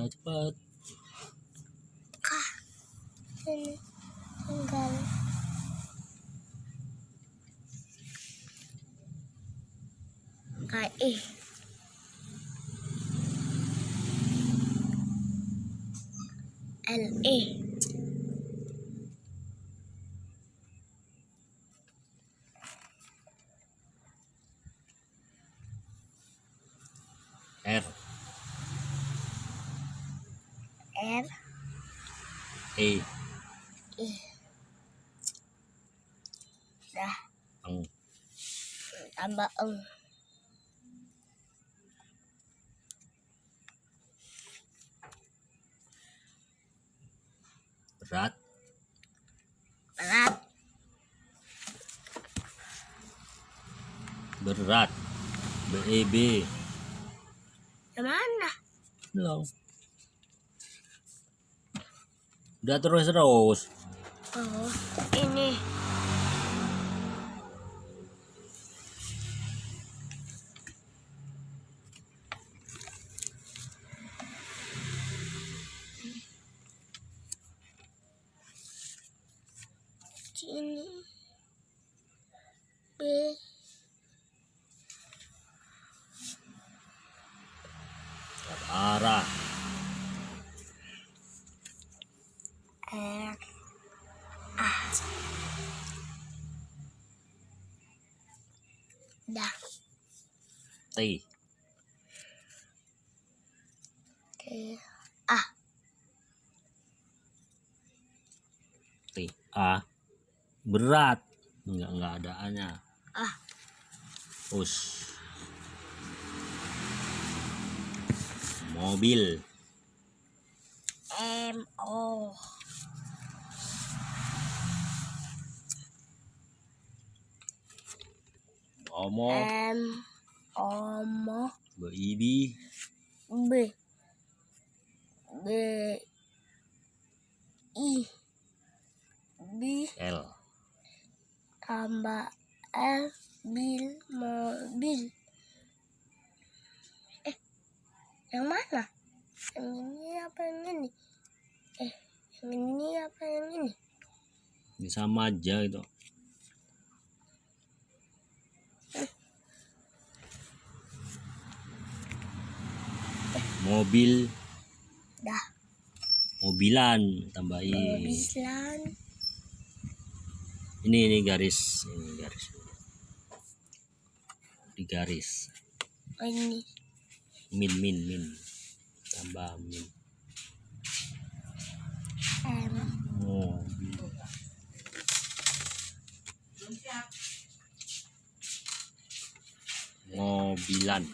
udah cepat kah ini tinggal. KI LE R R E I. Dah. Eng tambah eng berat. Berat. Berat. B E B. Yang mana belum udah terus terus oh ini. Sini. B. Arah R dah T T A T A. Berat. Nggak nggak ada A. Nya ah us. Mobil. M O. Omo. M Omo B I B B B I B. L. Tambah L bil mobil eh yang mana? Yang ini apa yang ini? Eh yang ini apa yang ini? Ini sama aja itu mobil dah. Mobilan tambahin. Mobilan. Ini ini garis ini garis. Di garis. Oh, ini. Min min min. Tambah min. M. Mobil mobilan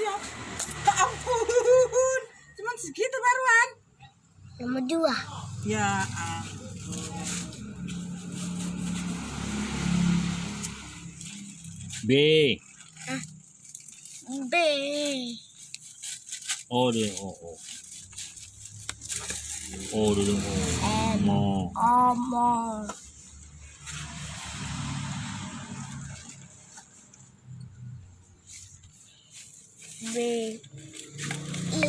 Siap. Ya ampun. Cuman segitu baruan. nomor dua Ya ampun. B B O deh O O O dulu O M mo Omo B. I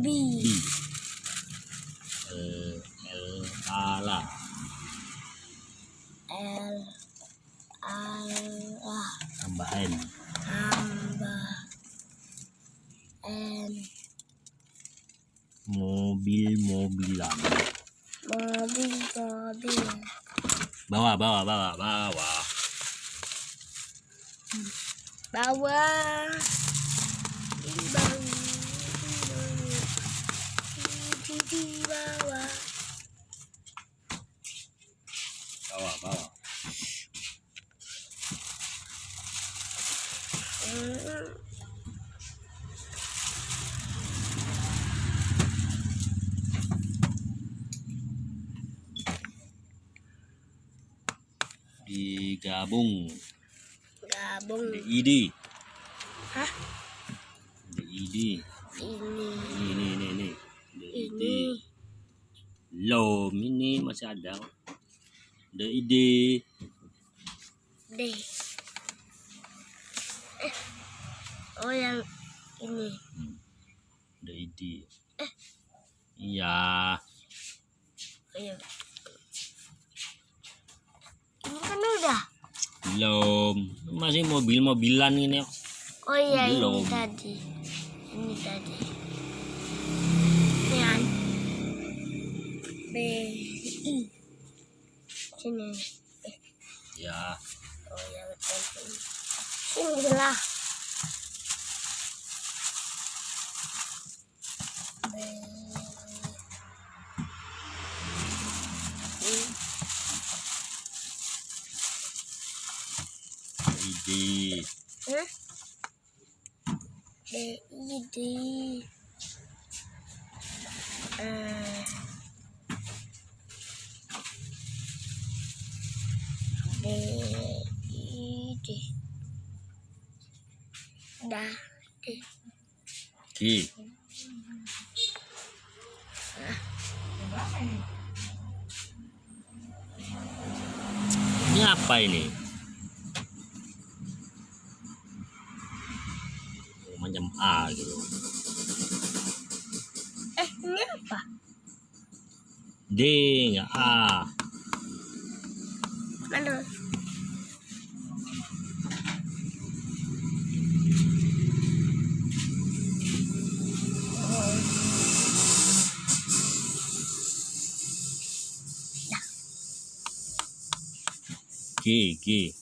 B. L L ala L A. Tambah N. Tambah N. Mobil mobilan. Mobil mobil. Bawah bawah bawah bawah bawah di bawah di di bawah bawah bawah Hmm, digabung gabung DID hah? DID ini ini. ini ini ini. DID ini. Low ini masih ada. DID D. Eh. Oh yang ini. Hmm. di iya. Ayo. Belum masih mobil-mobilan ini Oh iya Belum. ini tadi. Ini tadi. Ini. B I. Sini. ya Oh ya betul. Sini lah. D I D. Eh. D I D. Da D. G ini apa ini D nggak A Mana? G G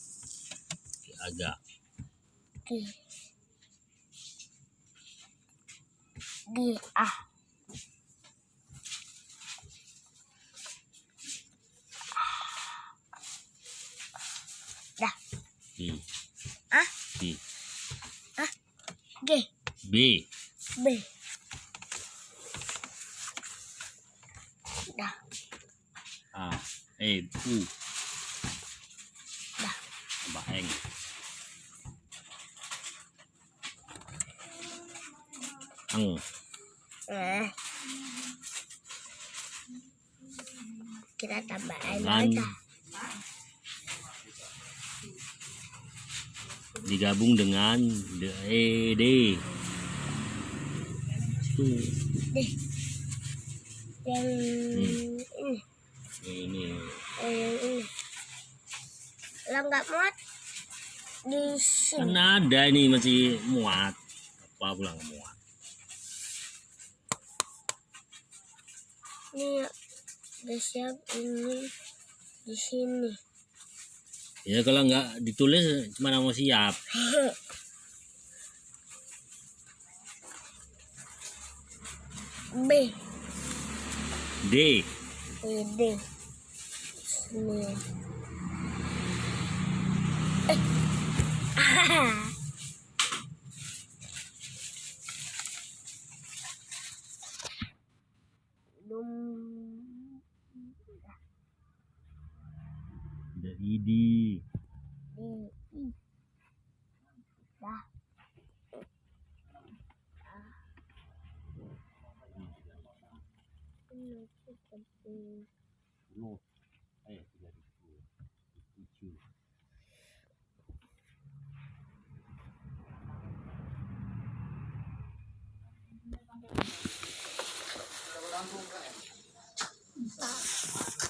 agak D. D Ah, D D. B. B. Dah. A. E. U. Dah. Baeng Ang. Eh. Kita tambahin An digabung dengan D E itu D. Yang ini. ini Oh, yang ini. Kalau nggak muat di sini. kan ada ini masih muat apa pulang muat Ini udah siap ini di sini. Ya kalau nggak ditulis mana mau siap B. D D. Sini. Eh. Belum. D I D D. I. Dah. Ini seperti Apa